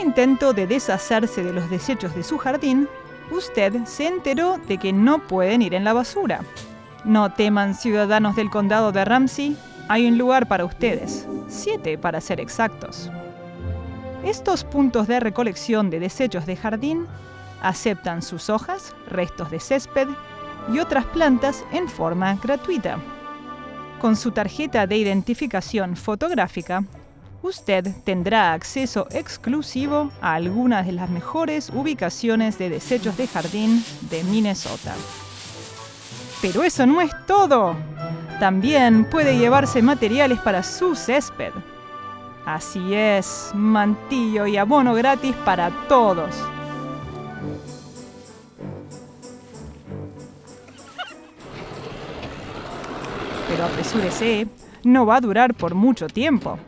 intento de deshacerse de los desechos de su jardín, usted se enteró de que no pueden ir en la basura. No teman, ciudadanos del condado de Ramsey, hay un lugar para ustedes, siete para ser exactos. Estos puntos de recolección de desechos de jardín aceptan sus hojas, restos de césped y otras plantas en forma gratuita. Con su tarjeta de identificación fotográfica, usted tendrá acceso exclusivo a algunas de las mejores ubicaciones de desechos de jardín de Minnesota. Pero eso no es todo. También puede llevarse materiales para su césped. Así es, mantillo y abono gratis para todos. Pero apresúrese, no va a durar por mucho tiempo.